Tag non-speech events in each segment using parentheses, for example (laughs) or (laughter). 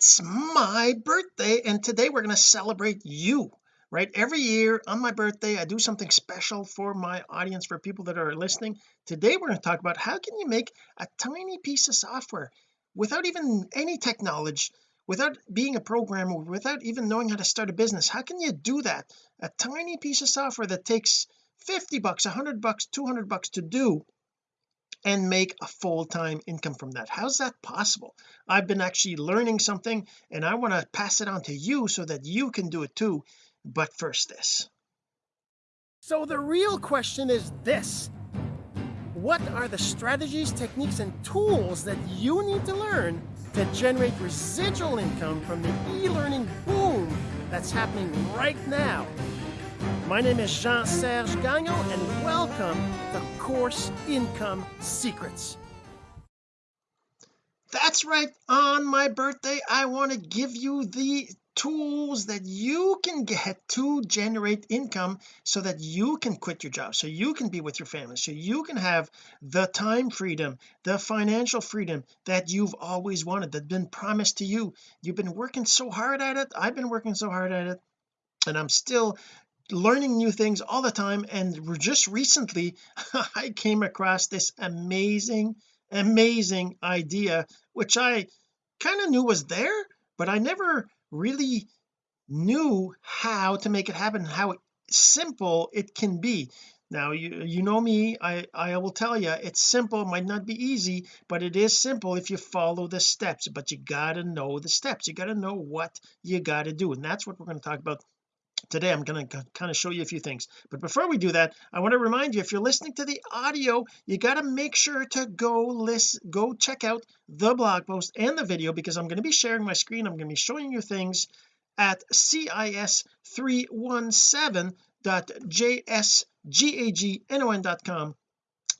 it's my birthday and today we're going to celebrate you right? Every year on my birthday I do something special for my audience for people that are listening. Today we're going to talk about how can you make a tiny piece of software without even any technology without being a programmer without even knowing how to start a business. How can you do that? A tiny piece of software that takes 50 bucks 100 bucks 200 bucks to do and make a full-time income from that. How's that possible? I've been actually learning something and I want to pass it on to you so that you can do it too. But first this. So the real question is this. What are the strategies techniques and tools that you need to learn to generate residual income from the e-learning boom that's happening right now my name is Jean-Serge Gagnon and welcome to Course Income Secrets. That's right. On my birthday I want to give you the tools that you can get to generate income so that you can quit your job so you can be with your family so you can have the time freedom the financial freedom that you've always wanted that's been promised to you. You've been working so hard at it. I've been working so hard at it and I'm still learning new things all the time and just recently (laughs) I came across this amazing amazing idea which I kind of knew was there but I never really knew how to make it happen how simple it can be. Now you you know me I I will tell you it's simple might not be easy but it is simple if you follow the steps but you got to know the steps you got to know what you got to do and that's what we're going to talk about today I'm going to kind of show you a few things. But before we do that I want to remind you if you're listening to the audio you got to make sure to go list go check out the blog post and the video because I'm going to be sharing my screen. I'm going to be showing you things at cis317.jsgagnon.com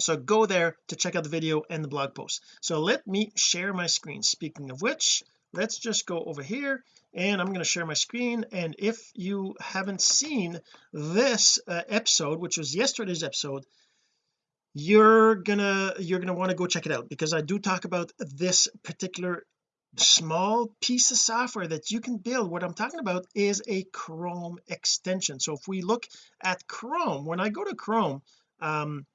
so go there to check out the video and the blog post. So let me share my screen. Speaking of which let's just go over here and I'm going to share my screen and if you haven't seen this uh, episode which was yesterday's episode you're gonna you're gonna want to go check it out because I do talk about this particular small piece of software that you can build. What I'm talking about is a Chrome extension. So if we look at Chrome when I go to Chrome um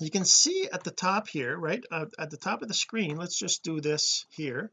you can see at the top here right uh, at the top of the screen let's just do this here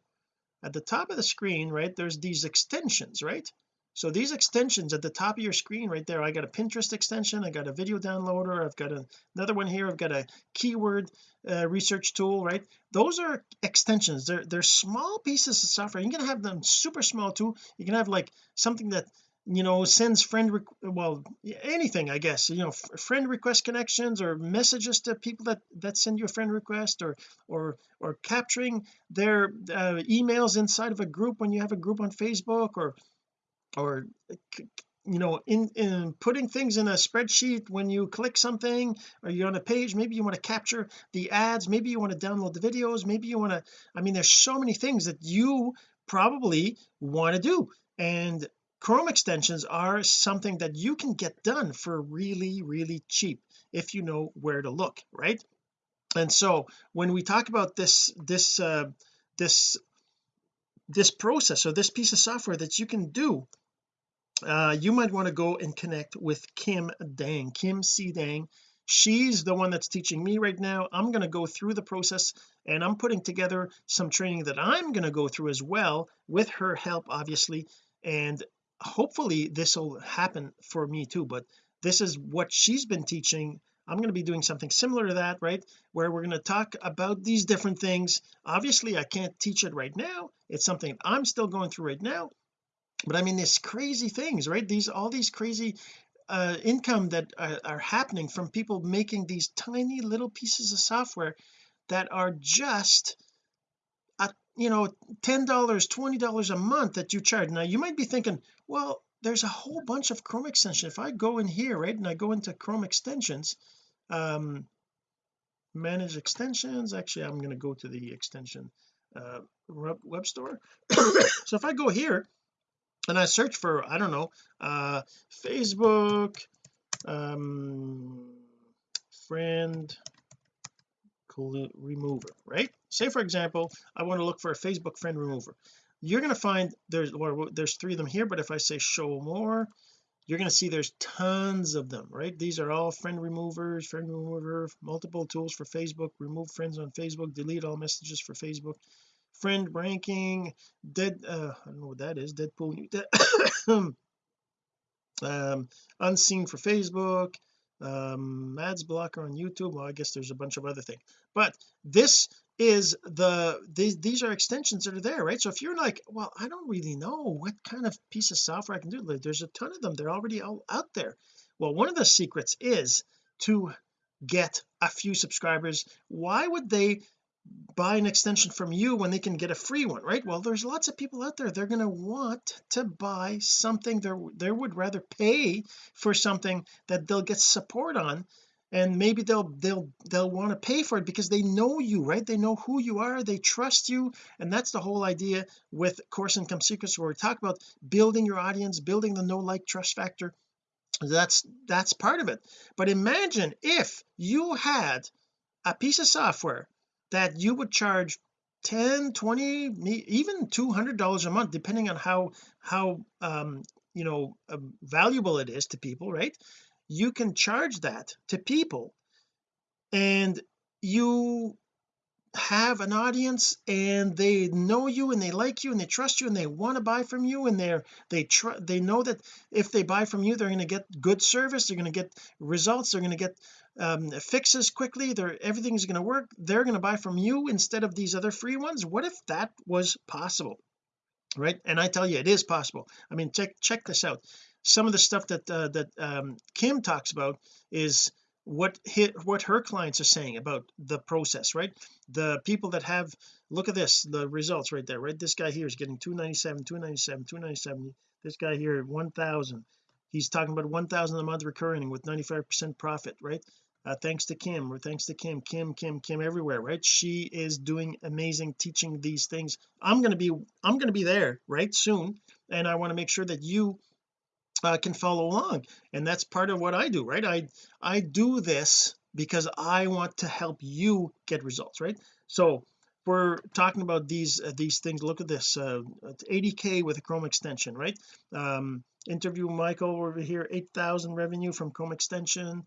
at the top of the screen right there's these extensions right? So these extensions at the top of your screen right there I got a Pinterest extension I got a video downloader I've got a, another one here I've got a keyword uh, research tool right? Those are extensions. They're they're small pieces of software. You can have them super small too. You can have like something that you know sends friend well anything I guess you know friend request connections or messages to people that that send you a friend request or or or capturing their uh, emails inside of a group when you have a group on Facebook or or you know in, in putting things in a spreadsheet when you click something or you're on a page maybe you want to capture the ads maybe you want to download the videos maybe you want to I mean there's so many things that you probably want to do. And Chrome extensions are something that you can get done for really really cheap if you know where to look right? And so when we talk about this this uh this this process or this piece of software that you can do uh you might want to go and connect with Kim Dang Kim C Dang. She's the one that's teaching me right now. I'm going to go through the process and I'm putting together some training that I'm going to go through as well with her help obviously and hopefully this will happen for me too but this is what she's been teaching. I'm going to be doing something similar to that right? Where we're going to talk about these different things. Obviously I can't teach it right now. It's something I'm still going through right now. But I mean these crazy things right? These all these crazy uh income that are, are happening from people making these tiny little pieces of software that are just you know ten dollars twenty dollars a month that you charge. Now you might be thinking well there's a whole bunch of Chrome extensions. If I go in here right and I go into Chrome extensions um manage extensions. Actually I'm going to go to the extension uh web store. (coughs) So if I go here and I search for I don't know uh Facebook um friend remover right say for example I want to look for a Facebook friend remover. You're going to find there's there's three of them here but if I say show more you're going to see there's tons of them right? These are all friend removers friend remover multiple tools for Facebook remove friends on Facebook delete all messages for Facebook friend ranking dead uh I don't know what that is Deadpool (coughs) um unseen for Facebook um ads blocker on YouTube well I guess there's a bunch of other things but this is the these, these are extensions that are there right? So if you're like well I don't really know what kind of piece of software I can do there's a ton of them they're already all out there. Well one of the secrets is to get a few subscribers. Why would they buy an extension from you when they can get a free one right? Well there's lots of people out there they're going to want to buy something they they would rather pay for something that they'll get support on and maybe they'll they'll they'll want to pay for it because they know you right? They know who you are they trust you and that's the whole idea with course income secrets where we talk about building your audience building the no like trust factor. That's that's part of it. But imagine if you had a piece of software that you would charge 10 20 even 200 dollars a month depending on how how um you know uh, valuable it is to people right you can charge that to people. And you have an audience and they know you and they like you and they trust you and they want to buy from you and they're they try they know that if they buy from you they're going to get good service they're going to get results they're going to get um, fixes quickly they're everything's going to work they're going to buy from you instead of these other free ones. What if that was possible? Right? And I tell you it is possible. I mean check check this out some of the stuff that uh, that um, Kim talks about is what hit what her clients are saying about the process right? The people that have look at this the results right there right? This guy here is getting 297 297 297 this guy here 1000 he's talking about 1000 a month recurring with 95 percent profit right? Uh, thanks to Kim or thanks to Kim Kim Kim Kim everywhere right? She is doing amazing teaching these things. I'm going to be I'm going to be there right soon and I want to make sure that you uh, can follow along. And that's part of what I do right? I I do this because I want to help you get results right? So we're talking about these uh, these things. Look at this uh 80k with a Chrome extension right? Um interview Michael over here 8,000 revenue from Chrome extension.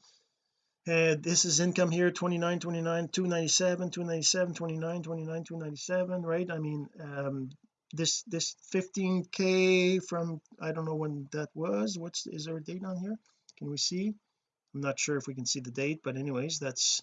And this is income here 29 29 297 297 29 29 297 right? I mean um this this 15k from I don't know when that was. What's is there a date on here? Can we see? I'm not sure if we can see the date but anyways that's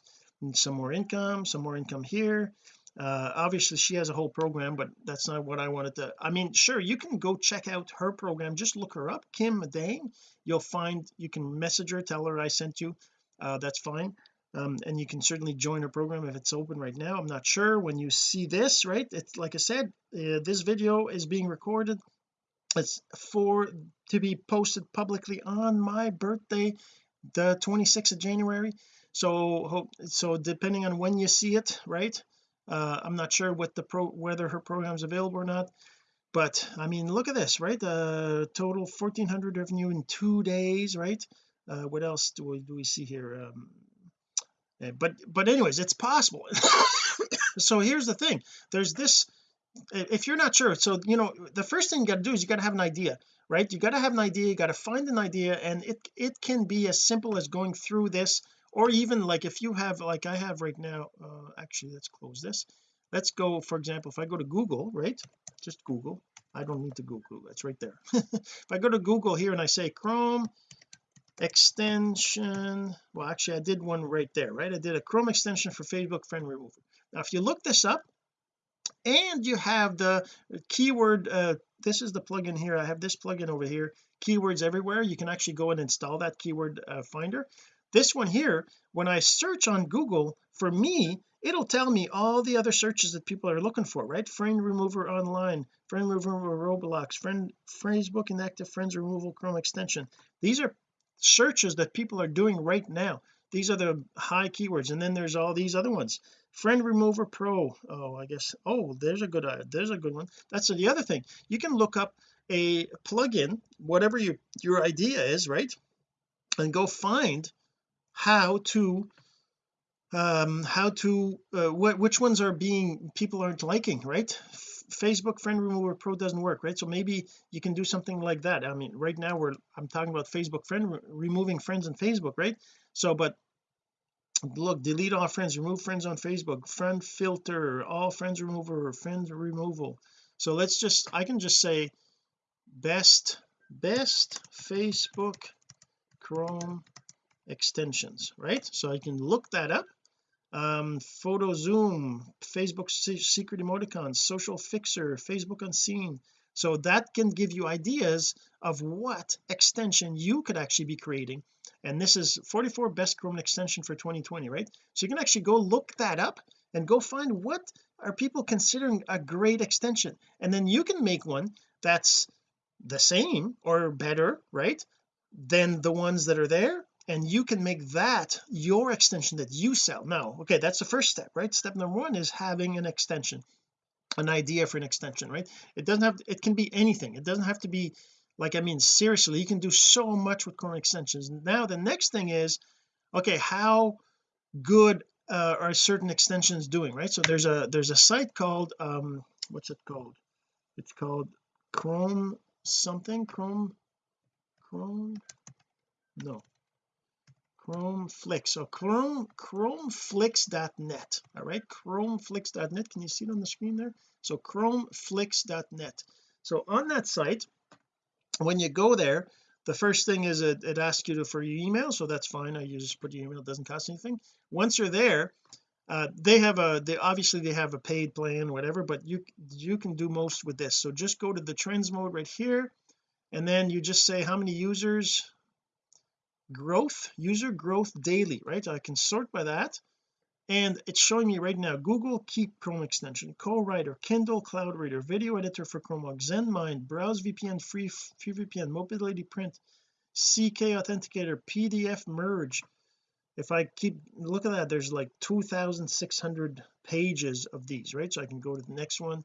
some more income some more income here. Uh obviously she has a whole program but that's not what I wanted to I mean sure you can go check out her program. Just look her up Kim Dang. You'll find you can message her tell her I sent you. Uh that's fine um, and you can certainly join our program if it's open right now. I'm not sure when you see this right? It's like I said uh, this video is being recorded. It's for to be posted publicly on my birthday the 26th of January. So hope so depending on when you see it right? Uh, I'm not sure what the pro whether her program is available or not. But I mean look at this right? The uh, total 1400 revenue in two days right? Uh, what else do we do we see here? Um, but but anyways it's possible. (coughs) So here's the thing. There's this if you're not sure so you know the first thing you got to do is you got to have an idea right? You got to have an idea you got to find an idea and it it can be as simple as going through this or even like if you have like I have right now uh actually let's close this. Let's go for example if I go to Google right? Just Google. I don't need to Google. That's right there. (laughs) If I go to Google here and I say Chrome extension. Well actually I did one right there right? I did a Chrome extension for Facebook friend remover now if you look this up and you have the keyword uh this is the plugin here. I have this plugin over here keywords everywhere. You can actually go and install that keyword uh, finder. This one here when I search on Google for me it'll tell me all the other searches that people are looking for right? Friend remover online friend remover Roblox friend Facebook inactive friends removal Chrome extension. These are searches that people are doing right now. These are the high keywords and then there's all these other ones. Friend remover pro. Oh I guess oh there's a good uh, there's a good one. That's the other thing. You can look up a plugin whatever your your idea is right? And go find how to um how to uh, what which ones are being people aren't liking right Facebook friend remover pro doesn't work right? So maybe you can do something like that. I mean right now we're I'm talking about Facebook friend re removing friends on Facebook right? So but look delete all friends remove friends on Facebook friend filter all friends remover friends removal. So let's just I can just say best best Facebook Chrome extensions right? So I can look that up um photo zoom Facebook secret emoticons social fixer Facebook unseen. So that can give you ideas of what extension you could actually be creating. And this is 44 best Chrome extension for 2020 right? So you can actually go look that up and go find what are people considering a great extension. And then you can make one that's the same or better right than the ones that are there and you can make that your extension that you sell. Now okay that's the first step right? Step number one is having an extension an idea for an extension right? It doesn't have it can be anything. It doesn't have to be like I mean seriously you can do so much with Chrome extensions. Now the next thing is okay how good uh, are certain extensions doing right? So there's a there's a site called um what's it called? It's called Chrome something? Chrome? Chrome? No Chromeflix. So Chrome chromeflix.net all right? Chromeflix.net can you see it on the screen there? So chromeflix.net so on that site when you go there the first thing is it, it asks you to, for your email. So that's fine. You just put your email. It doesn't cost anything. Once you're there uh, they have a they obviously they have a paid plan whatever but you you can do most with this. So just go to the trends mode right here and then you just say how many users growth user growth daily right? So I can sort by that. And it's showing me right now Google Keep Chrome extension co-writer Kindle Cloud Reader video editor for Chrome ZenMind browse VPN free free VPN mobility print CK authenticator PDF merge. If I keep look at that there's like 2600 pages of these right? So I can go to the next one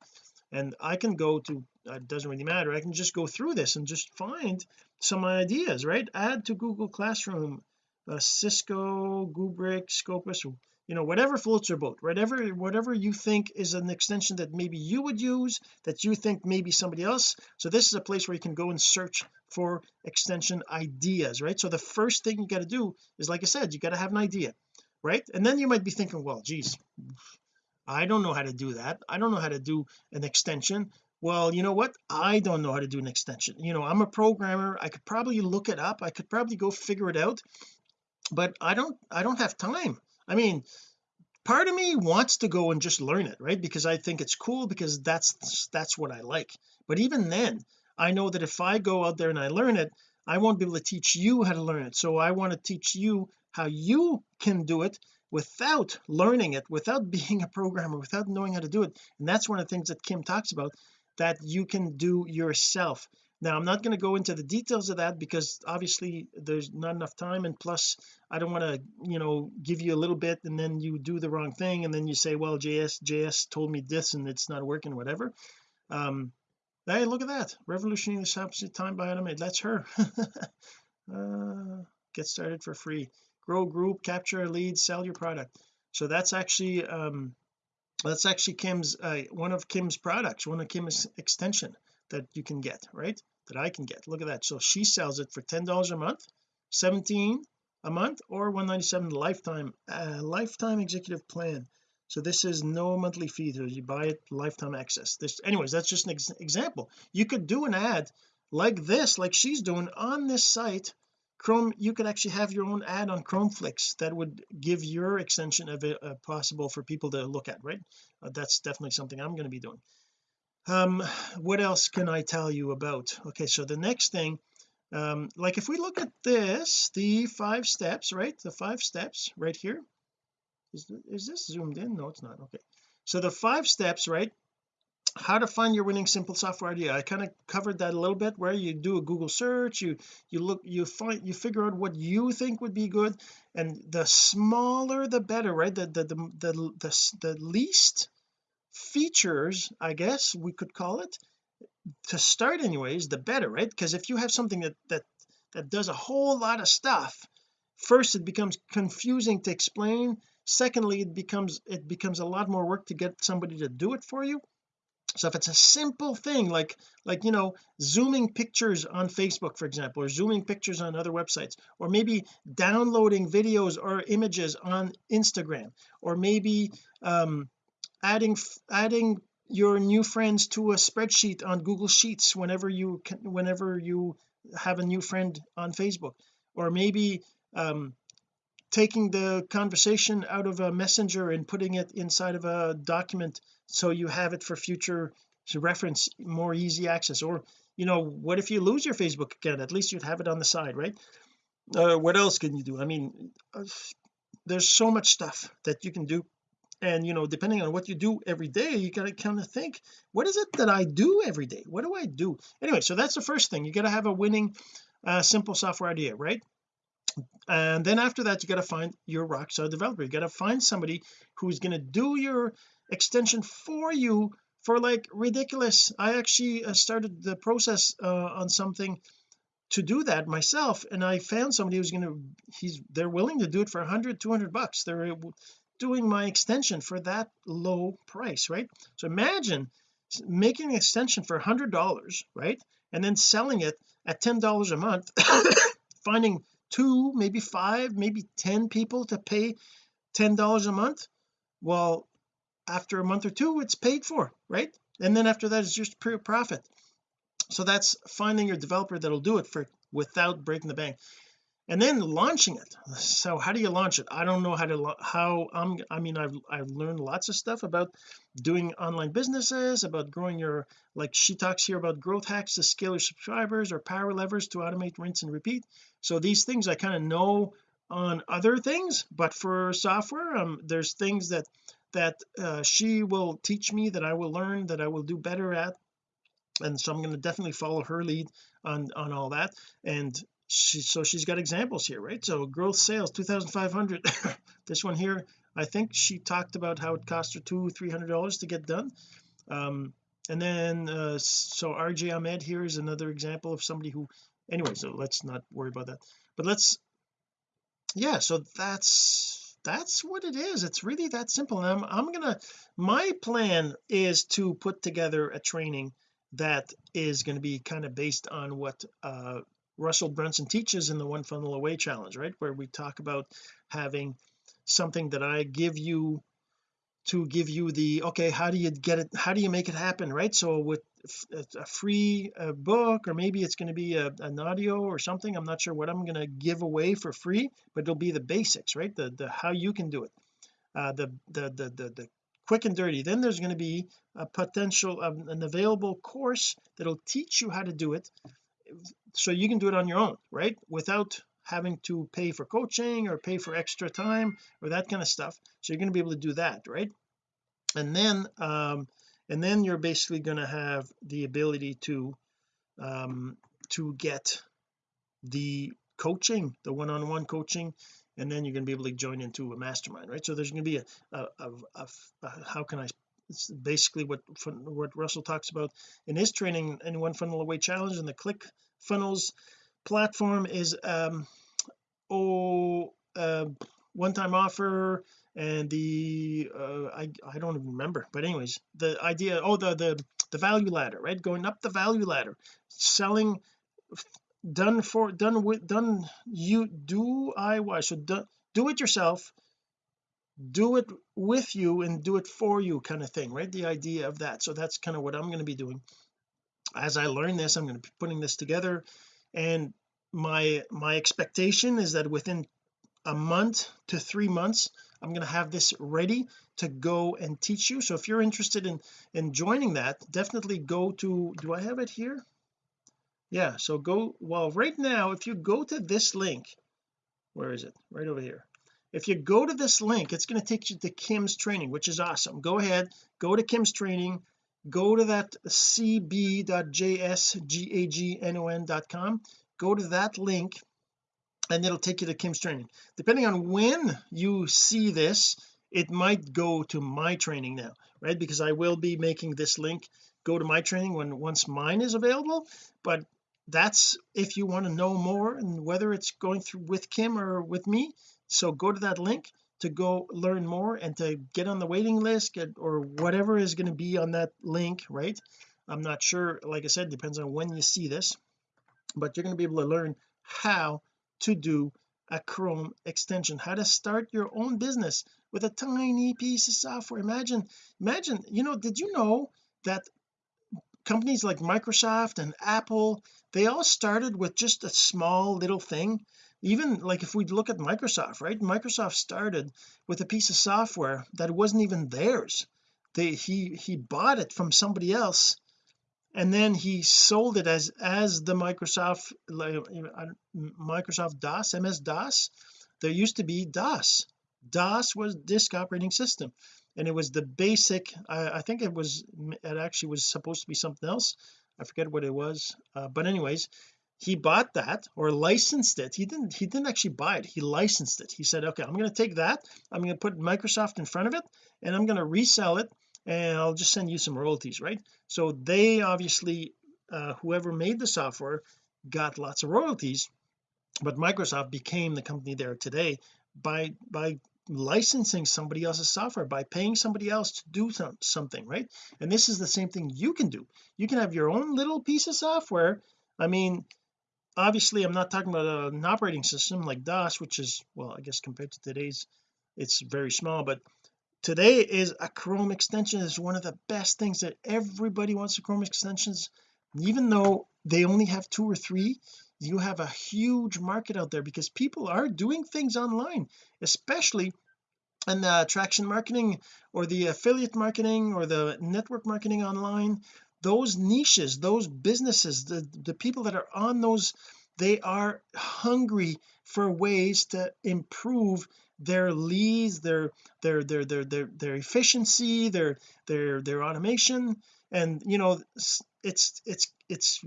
and I can go to uh, it doesn't really matter I can just go through this and just find some ideas right? Add to Google Classroom uh, Cisco Gubrick Scopus you know whatever floats your boat whatever whatever you think is an extension that maybe you would use that you think maybe somebody else so this is a place where you can go and search for extension ideas right? So the first thing you got to do is like I said you got to have an idea right? And then you might be thinking well geez I don't know how to do that. I don't know how to do an extension. Well you know what? I don't know how to do an extension. You know I'm a programmer. I could probably look it up. I could probably go figure it out but I don't I don't have time. I mean part of me wants to go and just learn it right? Because I think it's cool because that's that's what I like. But even then I know that if I go out there and I learn it I won't be able to teach you how to learn it. So I want to teach you how you can do it without learning it without (laughs) being a programmer without knowing how to do it. And that's one of the things that Kim talks about that you can do yourself. Now I'm not going to go into the details of that because obviously there's not enough time and plus I don't want to you know give you a little bit and then you do the wrong thing and then you say well JS JS told me this and it's not working whatever. Um hey look at that. Revolutionary substitute time by automate that's her. (laughs) Uh, get started for free grow group capture a lead sell your product. So that's actually um that's actually Kim's uh, one of Kim's products one of Kim's extension that you can get right? That I can get. Look at that. So she sells it for ten dollars a month 17 a month or 197 lifetime uh, lifetime executive plan. So this is no monthly fee so you buy it lifetime access. This anyways that's just an ex example. You could do an ad like this like she's doing on this site Chrome you could actually have your own ad on Chromeflix that would give your extension of it uh, possible for people to look at right? Uh, that's definitely something I'm going to be doing. Um what else can I tell you about? Okay so the next thing um like if we look at this the five steps right? The five steps right here. Is, is this zoomed in? No it's not. Okay. So the five steps right how to find your winning simple software idea. I kind of covered that a little bit where you do a Google search you you look you find you figure out what you think would be good and the smaller the better right? The the the the, the, the least features I guess we could call it to start anyways the better right? Because if you have something that that that does a whole lot of stuff first it becomes confusing to explain secondly it becomes it becomes a lot more work to get somebody to do it for you so if it's a simple thing like like you know zooming pictures on Facebook for example or zooming pictures on other websites or maybe downloading videos or images on Instagram or maybe um adding adding your new friends to a spreadsheet on Google Sheets whenever you can whenever you have a new friend on Facebook. Or maybe um taking the conversation out of a messenger and putting it inside of a document so you have it for future reference more easy access? Or you know what if you lose your Facebook account? At least you'd have it on the side right? Uh, what else can you do? I mean uh, there's so much stuff that you can do. And you know depending on what you do every day you got to kind of think what is it that I do every day? What do I do? Anyway so that's the first thing. You got to have a winning uh, simple software idea right and then after that you got to find your rockstar developer. You got to find somebody who's going to do your extension for you for like ridiculous. I actually uh, started the process uh, on something to do that myself and I found somebody who's going to he's they're willing to do it for 100 200 bucks. They're doing my extension for that low price right? So imagine making an extension for a hundred dollars right? And then selling it at ten dollars a month (coughs) finding two maybe five maybe ten people to pay ten dollars a month? Well after a month or two it's paid for right? And then after that it's just pure profit. So that's finding your developer that'll do it for without breaking the bank and then launching it. So how do you launch it? I don't know how to how I'm I mean I've I've learned lots of stuff about doing online businesses about growing your like she talks here about growth hacks to scale your subscribers or power levers to automate rinse and repeat. So these things I kind of know on other things but for software um there's things that that uh, she will teach me that I will learn that I will do better at. And so I'm going to definitely follow her lead on on all that. And she so she's got examples here right? So growth sales 2500 (laughs) this one here I think she talked about how it cost her two three hundred dollars to get done. Um and then uh so RJ Ahmed here is another example of somebody who anyway so let's not worry about that. But let's yeah so that's that's what it is. It's really that simple. And I'm, I'm gonna my plan is to put together a training that is going to be kind of based on what uh Russell Brunson teaches in the one funnel away challenge right? Where we talk about having something that I give you to give you the okay how do you get it how do you make it happen right? So with a free book or maybe it's going to be a, an audio or something I'm not sure what I'm going to give away for free but it'll be the basics right? The the how you can do it. Uh the the the the, the quick and dirty. Then there's going to be a potential of an available course that'll teach you how to do it so you can do it on your own right? Without having to pay for coaching or pay for extra time or that kind of stuff. So you're going to be able to do that right? And then um and then you're basically going to have the ability to um to get the coaching the one-on-one coaching and then you're going to be able to join into a mastermind right? So there's going to be a, a, a, a, a how can I it's basically what what Russell talks about in his training in one funnel away challenge and the click funnels platform is um oh uh, one-time offer and the uh, I I don't even remember. But anyways the idea oh the the the value ladder right? Going up the value ladder selling done for done with done you do I why so do, do it yourself do it with you and do it for you kind of thing right? The idea of that. So that's kind of what I'm going to be doing. As I learn this I'm going to be putting this together and my my expectation is that within a month to three months I'm going to have this ready to go and teach you. So if you're interested in in joining that definitely go to do I have it here? Yeah so go well right now if you go to this link where is it? Right over here if you go to this link it's going to take you to Kim's training which is awesome. Go ahead go to Kim's training go to that cb.jsgagnon.com go to that link and it'll take you to Kim's training. Depending on when you see this it might go to my training now right? Because I will be making this link go to my training when once mine is available. But that's if you want to know more and whether it's going through with Kim or with me so go to that link to go learn more and to get on the waiting list get, or whatever is going to be on that link right? I'm not sure like I said depends on when you see this but you're going to be able to learn how to do a Chrome extension how to start your own business with a tiny piece of software. Imagine imagine you know did you know that companies like Microsoft and Apple they all started with just a small little thing even like if we look at Microsoft right? Microsoft started with a piece of software that wasn't even theirs. They he he bought it from somebody else and then he sold it as as the Microsoft Microsoft DOS MS DOS. There used to be DOS. DOS was disk operating system and it was the basic I, I think it was it actually was supposed to be something else. I forget what it was uh, but anyways he bought that or licensed it. He didn't he didn't actually buy it. He licensed it. He said okay I'm going to take that. I'm going to put Microsoft in front of it and I'm going to resell it and I'll just send you some royalties right? So they obviously uh, whoever made the software got lots of royalties but Microsoft became the company there today by by licensing somebody else's software by paying somebody else to do some, something right? And this is the same thing you can do. You can have your own little piece of software. I mean obviously I'm not talking about an operating system like DOS which is well I guess compared to today's it's very small but today is a Chrome extension is one of the best things that everybody wants to Chrome extensions. Even though they only have two or three you have a huge market out there because people are doing things online especially in the attraction marketing or the affiliate marketing or the network marketing online those niches those businesses the the people that are on those they are hungry for ways to improve their leads their their their their their, their efficiency their their their automation. And you know it's it's it's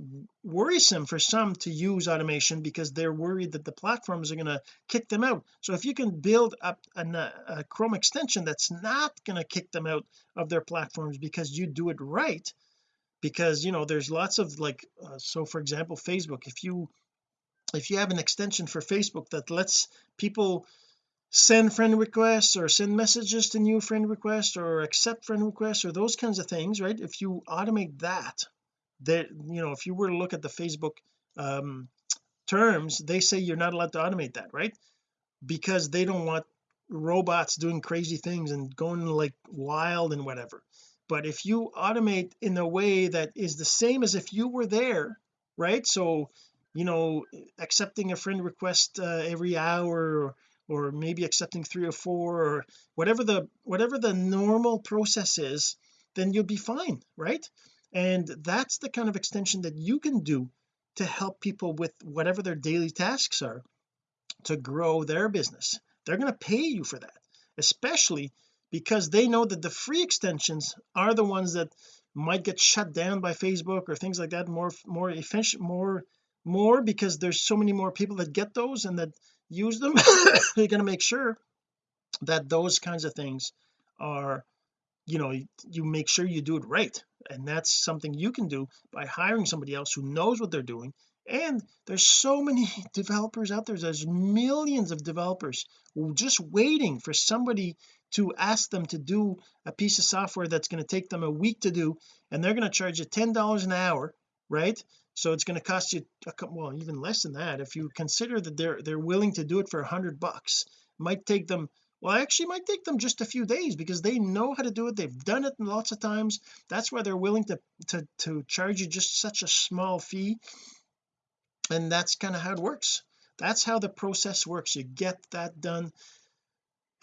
worrisome for some to use automation because they're worried that the platforms are going to kick them out. So if you can build up an, uh, a Chrome extension that's not going to kick them out of their platforms because you do it right because you know there's lots of like uh, so for example Facebook. If you if you have an extension for Facebook that lets people send friend requests or send messages to new friend requests or accept friend requests or those kinds of things right? If you automate that that you know if you were to look at the Facebook um, terms they say you're not allowed to automate that right? Because they don't want robots doing crazy things and going like wild and whatever but if you automate in a way that is the same as if you were there right? So you know accepting a friend request uh, every hour or, or maybe accepting three or four or whatever the whatever the normal process is then you'll be fine right? And that's the kind of extension that you can do to help people with whatever their daily tasks are to grow their business. They're going to pay you for that especially because they know that the free extensions are the ones that might get shut down by Facebook or things like that more more efficient more more because there's so many more people that get those and that use them. You're going to make sure that those kinds of things are you know you make sure you do it right. And that's something you can do by hiring somebody else who knows what they're doing. And there's so many (laughs) developers out there. There's millions of developers just waiting for somebody to ask them to do a piece of software that's going to take them a week to do and they're going to charge you ten dollars an hour right? So it's going to cost you a, couple, well even less than that if you consider that they're they're willing to do it for a hundred bucks. Might take them well actually might take them just a few days because they know how to do it they've done it lots of times. That's why they're willing to to to charge you just such a small fee. And that's kind of how it works. That's how the process works. You get that done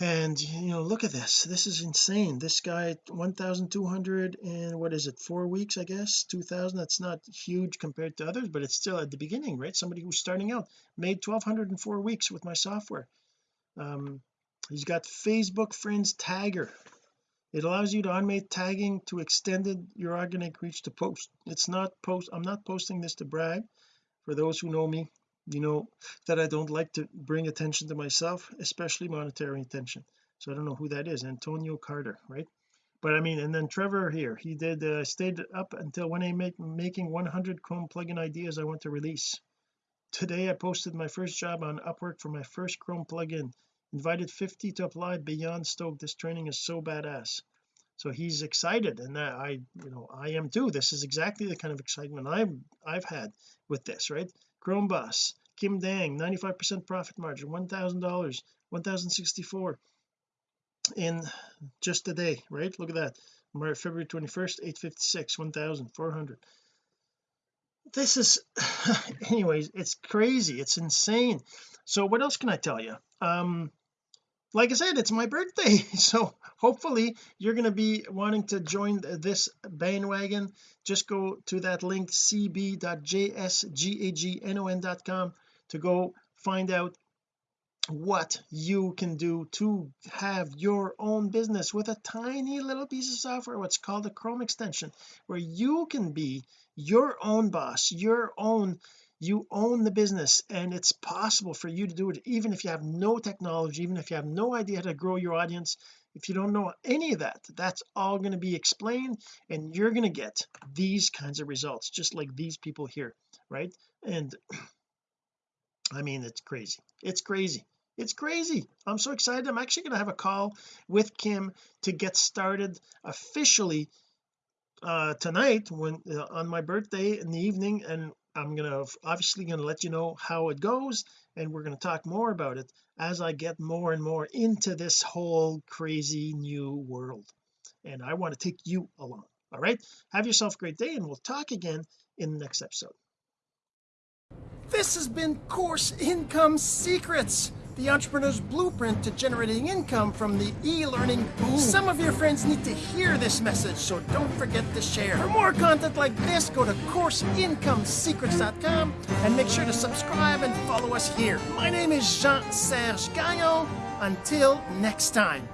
and you know look at this. This is insane. This guy 1200 and what is it four weeks I guess? 2000 that's not huge compared to others but it's still at the beginning right? Somebody who's starting out made 1204 weeks with my software. Um he's got Facebook friends tagger. It allows you to automate tagging to extended your organic reach to post. It's not post I'm not posting this to brag for those who know me you know that I don't like to bring attention to myself especially monetary attention so I don't know who that is Antonio Carter right? But I mean and then Trevor here he did uh, stayed up until when I make making 100 Chrome plugin ideas I want to release. Today I posted my first job on Upwork for my first Chrome plugin invited 50 to apply beyond stoked this training is so badass. So he's excited and that I you know I am too. This is exactly the kind of excitement I've I've had with this right Chrome Boss Kim Dang 95% profit margin one thousand dollars 1064 in just a day right? Look at that. February 21st 856 1400 this is (sighs) anyways it's crazy. It's insane. So what else can I tell you? Um like I said it's my birthday. (laughs) So hopefully you're going to be wanting to join this bandwagon. Just go to that link cb.jsgagnon.com to go find out what you can do to have your own business with a tiny little piece of software what's called a Chrome extension where you can be your own boss your own you own the business and it's possible for you to do it even if you have no technology even if you have no idea how to grow your audience. If you don't know any of that that's all going to be explained and you're going to get these kinds of results just like these people here right? And (clears throat) I mean it's crazy. It's crazy. It's crazy. I'm so excited. I'm actually going to have a call with Kim to get started officially uh tonight when uh, on my birthday in the evening and I'm gonna obviously going to let you know how it goes and we're going to talk more about it as I get more and more into this whole crazy new world. And I want to take you along all right? Have yourself a great day and we'll talk again in the next episode. This has been course income secrets the entrepreneur's blueprint to generating income from the e-learning boom. Some of your friends need to hear this message, so don't forget to share. For more content like this, go to CourseIncomeSecrets.com and make sure to subscribe and follow us here. My name is Jean-Serge Gagnon. Until next time.